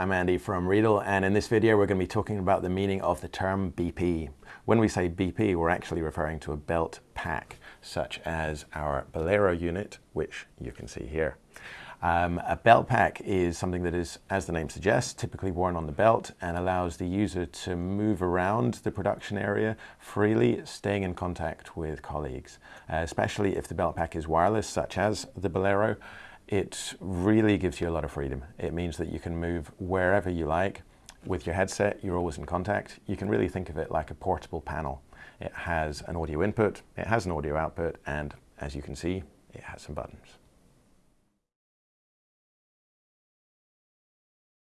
I'm Andy from Riedel and in this video we're going to be talking about the meaning of the term BP. When we say BP we're actually referring to a belt pack such as our Bolero unit which you can see here. Um, a belt pack is something that is, as the name suggests, typically worn on the belt and allows the user to move around the production area freely, staying in contact with colleagues, especially if the belt pack is wireless, such as the Bolero it really gives you a lot of freedom. It means that you can move wherever you like. With your headset, you're always in contact. You can really think of it like a portable panel. It has an audio input, it has an audio output, and as you can see, it has some buttons.